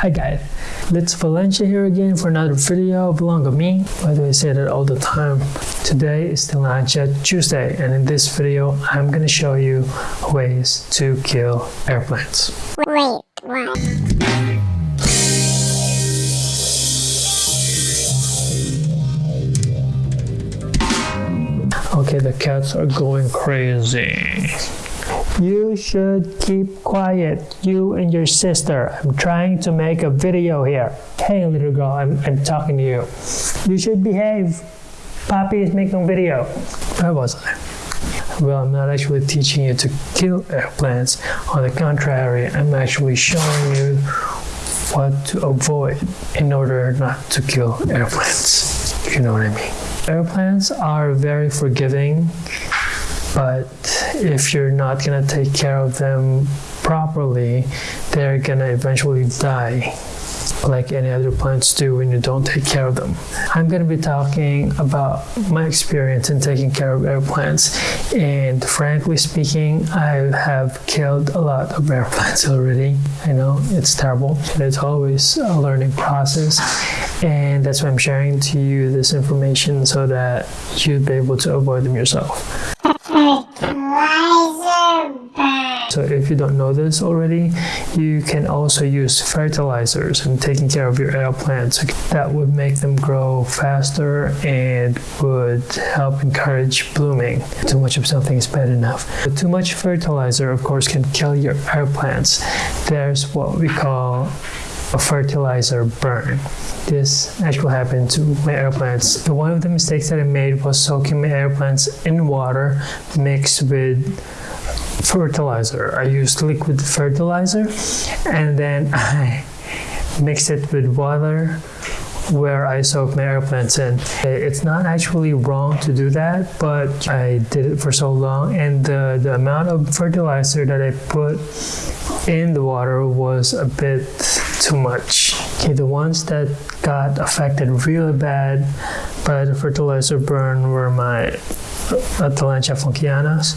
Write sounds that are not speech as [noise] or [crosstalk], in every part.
Hi guys, it's Valencia here again for another video belong to me. By the way, I say that all the time. Today is Tillandsia Tuesday and in this video I'm gonna show you ways to kill air plants. Wait, what? Okay, the cats are going crazy. You should keep quiet, you and your sister. I'm trying to make a video here. Hey, little girl, I'm, I'm talking to you. You should behave. Poppy is making a video. Where was I? Well, I'm not actually teaching you to kill air plants. On the contrary, I'm actually showing you what to avoid in order not to kill air plants. You know what I mean. Air plants are very forgiving, but if you're not gonna take care of them properly, they're gonna eventually die like any other plants do when you don't take care of them. I'm going to be talking about my experience in taking care of air plants and frankly speaking I have killed a lot of air plants already. I know it's terrible it's always a learning process and that's why I'm sharing to you this information so that you'd be able to avoid them yourself. [laughs] So if you don't know this already, you can also use fertilizers in taking care of your air plants. That would make them grow faster and would help encourage blooming. Too much of something is bad enough. But too much fertilizer, of course, can kill your air plants. There's what we call a fertilizer burn. This actually happened to my air plants. One of the mistakes that I made was soaking my air plants in water mixed with fertilizer. I used liquid fertilizer and then [laughs] I mixed it with water where I soak my air plants in. It's not actually wrong to do that, but I did it for so long and the, the amount of fertilizer that I put in the water was a bit too much. Okay, the ones that got affected really bad by the fertilizer burn were my uh, Tillandsia funckianas.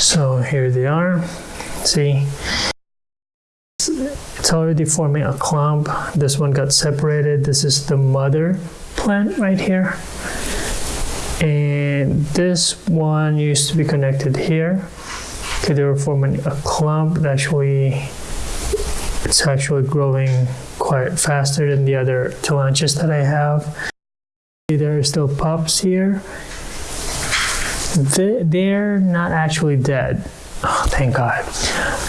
So here they are. See, it's already forming a clump. This one got separated. This is the mother plant right here. And this one used to be connected here. Okay, they were forming a clump. Actually, it's actually growing quite faster than the other tillandsias that I have. There are still pups here they're not actually dead. Oh, thank God.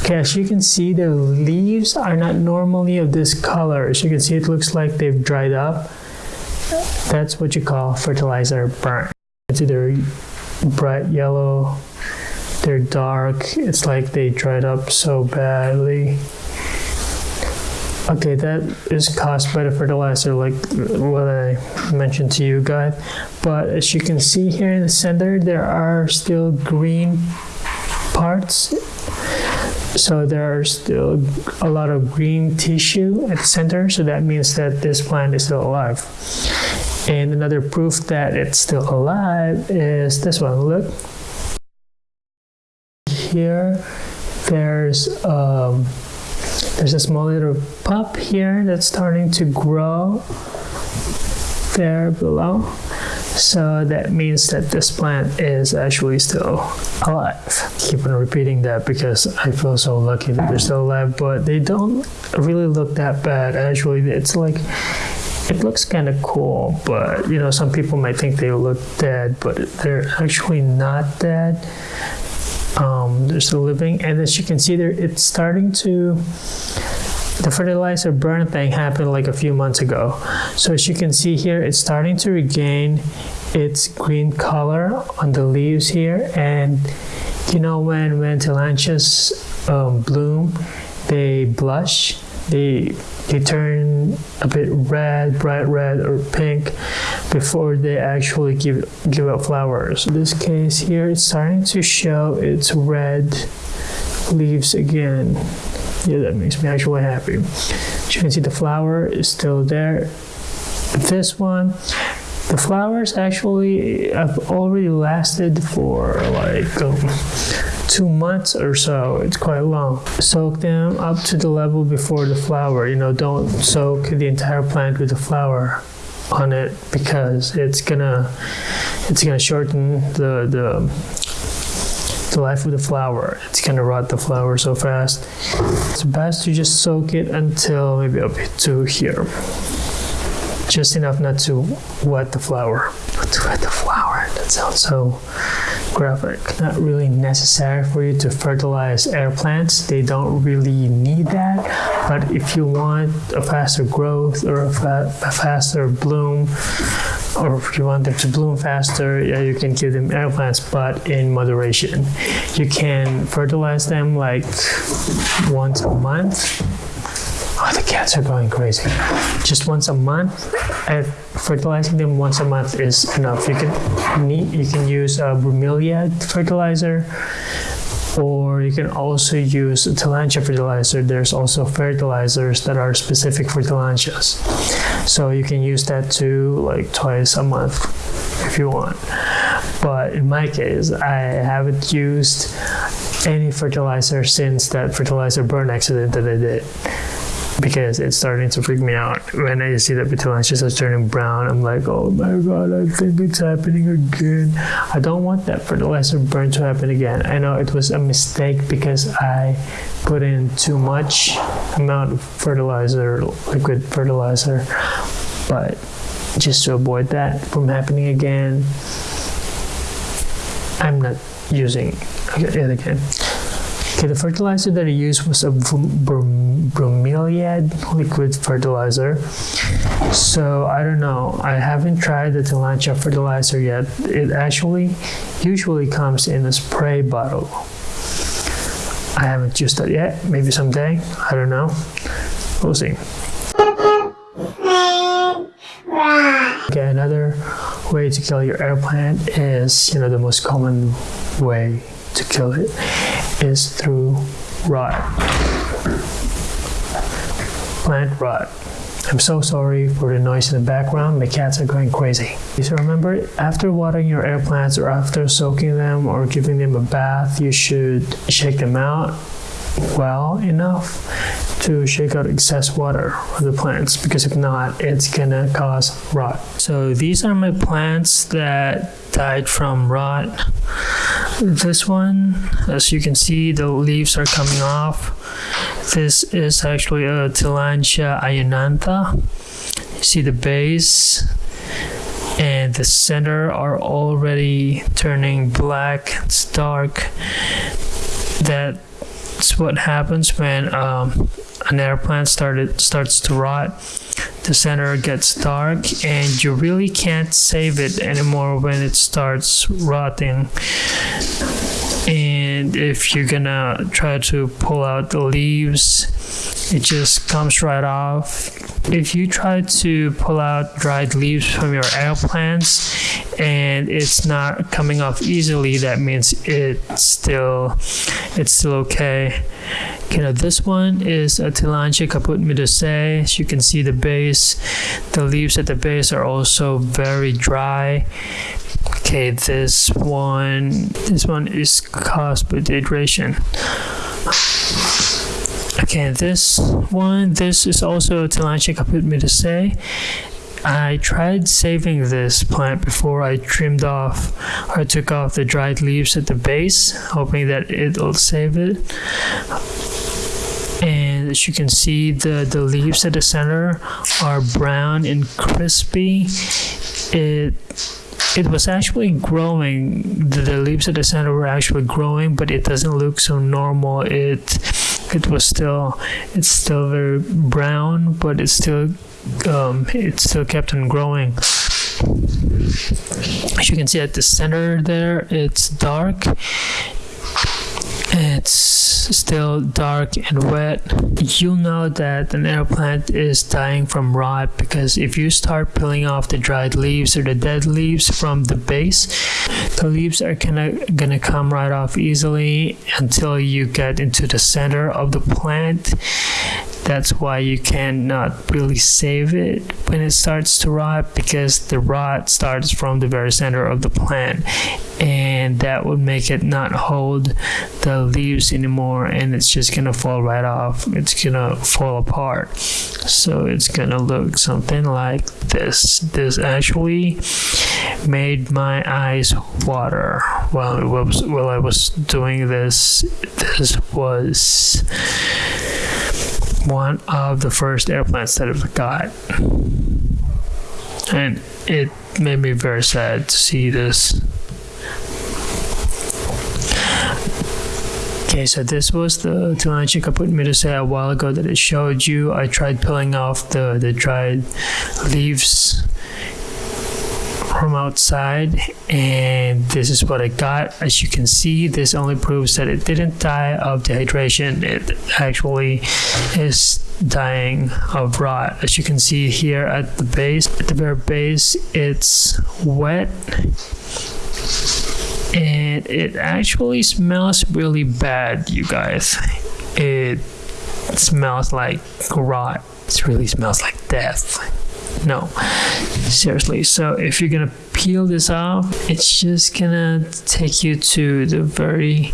Okay, as you can see, the leaves are not normally of this color. As you can see, it looks like they've dried up. That's what you call fertilizer burn. It's either bright yellow, they're dark. It's like they dried up so badly. Okay, that is caused by the fertilizer, like what I mentioned to you guys. But as you can see here in the center, there are still green parts. So there are still a lot of green tissue at the center. So that means that this plant is still alive. And another proof that it's still alive is this one. Look. Here, there's um, there's a small little pup here that's starting to grow there below. So that means that this plant is actually still alive. Keep on repeating that because I feel so lucky that they're still alive, but they don't really look that bad. Actually, it's like it looks kind of cool, but you know, some people might think they look dead, but they're actually not dead um, they're still living. And as you can see there it's starting to the fertilizer burn thing happened like a few months ago. So as you can see here it's starting to regain its green color on the leaves here. And you know when when tillandsias um, bloom they blush they they turn a bit red, bright red or pink before they actually give give out flowers. In this case here, it's starting to show its red leaves again. Yeah, that makes me actually happy. As you can see, the flower is still there. This one, the flowers actually have already lasted for like um, two months or so. It's quite long. Soak them up to the level before the flower. You know, don't soak the entire plant with the flower on it because it's gonna it's gonna shorten the the the life of the flower. It's gonna rot the flower so fast. It's best to just soak it until maybe up to here. Just enough not to wet the flower. Not to wet the flower. That sounds so graphic. Not really necessary for you to fertilize air plants. They don't really need that. But if you want a faster growth or a, fa- a faster bloom, or if you want them to bloom faster, yeah, you can give them air plants, but in moderation. You can fertilize them like once a month. Oh, the cats are going crazy. Just once a month. And fertilizing them once a month is enough. You can need, you can use a bromeliad fertilizer, or you can also use a tillandsia fertilizer. There's also fertilizers that are specific for tillandsias. So you can use that too, like twice a month if you want. But in my case, I haven't used any fertilizer since that fertilizer burn accident that I did because it's starting to freak me out. When I see that the tillandsias are turning brown, I'm like, oh my god, I think it's happening again. I don't want that fertilizer burn to happen again. I know it was a mistake because I put in too much amount of fertilizer, liquid fertilizer, but just to avoid that from happening again, I'm not using it again. Okay, the fertilizer that I used was a bromeliad liquid fertilizer. So I don't know. I haven't tried the Tillandsia fertilizer yet. It actually usually comes in a spray bottle. I haven't used that yet. Maybe someday. I don't know. We'll see. Okay, another way to kill your air plant is, you know, the most common way to kill it is through rot. Plant rot. I'm so sorry for the noise in the background. My cats are going crazy. So remember, after watering your air plants or after soaking them or giving them a bath, you should shake them out well enough to shake out excess water on the plants because if not, it's gonna cause rot. So these are my plants that died from rot. This one, as you can see, the leaves are coming off. This is actually a Tillandsia ionantha. You see the base and the center are already turning black. It's dark. That's what happens when um, an air plant started starts to rot. The center gets dark, and you really can't save it anymore when it starts rotting. And if you're gonna try to pull out the leaves, it just comes right off. If you try to pull out dried leaves from your air plants and it's not coming off easily, that means it's still it's still okay. Okay, now this one is a Tillandsia caput medusae. As you can see the base, the leaves at the base are also very dry. Okay, this one, this one is caused by dehydration. Okay, this one, this is also Tillandsia caput say. I tried saving this plant before I trimmed off or took off the dried leaves at the base, hoping that it'll save it. And as you can see, the, the leaves at the center are brown and crispy. It it was actually growing. The, the leaves at the center were actually growing, but it doesn't look so normal. It it was still it's still very brown, but it's still um, it still kept on growing. As you can see at the center there, it's dark. It's still dark and wet. You'll know that an air plant is dying from rot because if you start peeling off the dried leaves or the dead leaves from the base, the leaves are gonna, gonna come right off easily until you get into the center of the plant That's why you cannot really save it when it starts to rot because the rot starts from the very center of the plant and that would make it not hold the leaves anymore and it's just gonna fall right off. It's gonna fall apart. So it's gonna look something like this. This actually made my eyes water while was while I was doing this. This was one of the first air plants that I got, and it made me very sad to see this. Okay, so this was the Tillandsia caput medusae a while ago that I showed you. I tried peeling off the, the dried leaves from outside and this is what I got. As you can see, this only proves that it didn't die of dehydration. It actually is dying of rot. As you can see here at the base, at the very base, it's wet and it actually smells really bad, you guys. It smells like rot. It really smells like death. No, seriously. So if you're gonna peel this off, it's just gonna take you to the very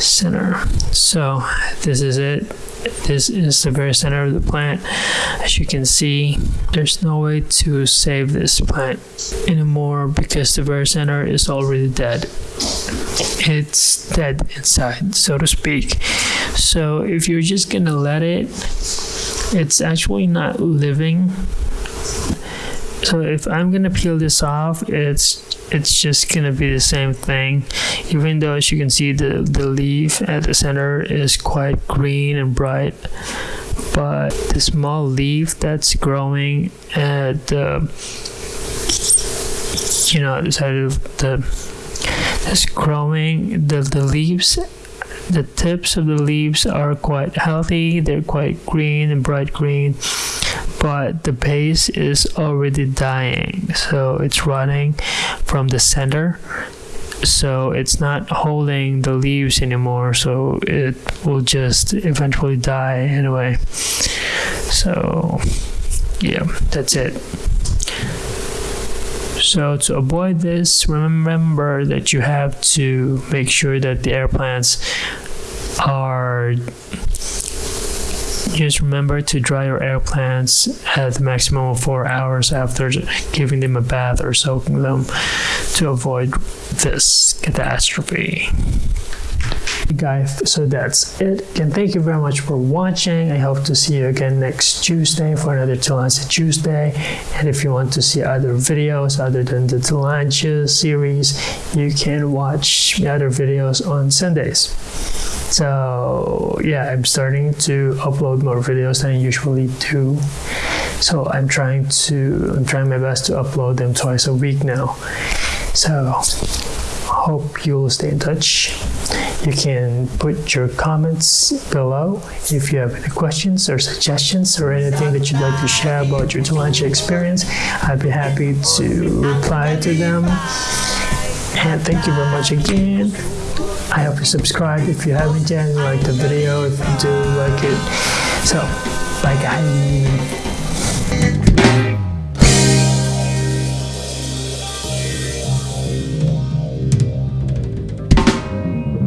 center. So this is it. This is the very center of the plant. As you can see, there's no way to save this plant anymore because the very center is already dead. It's dead inside, so to speak. So if you're just gonna let it, it's actually not living. So if I'm gonna peel this off, it's it's just gonna be the same thing. Even though as you can see the, the leaf at the center is quite green and bright. But the small leaf that's growing at the you know the side of the that's growing the, the leaves the tips of the leaves are quite healthy they're quite green and bright green but the base is already dying so it's running from the center. So it's not holding the leaves anymore so it will just eventually die anyway. So yeah that's it. So to avoid this, remember that you have to make sure that the air plants are just remember to dry your air plants at the maximum of four hours after giving them a bath or soaking them to avoid this catastrophe. Guys so that's it. Again thank you very much for watching. I hope to see you again next tuesday for another Tillandsia tuesday. And if you want to see other videos other than the Tillandsia series you can watch other videos on sundays so yeah i'm starting to upload more videos than i usually do so i'm trying to i'm trying my best to upload them twice a week now so hope you'll stay in touch you can put your comments below if you have any questions or suggestions or anything that you'd like to share about your Tillandsia experience. I'd be happy to reply to them. And thank you very much again. I hope you subscribe if you haven't yet like the video if you do like it. So, bye guys.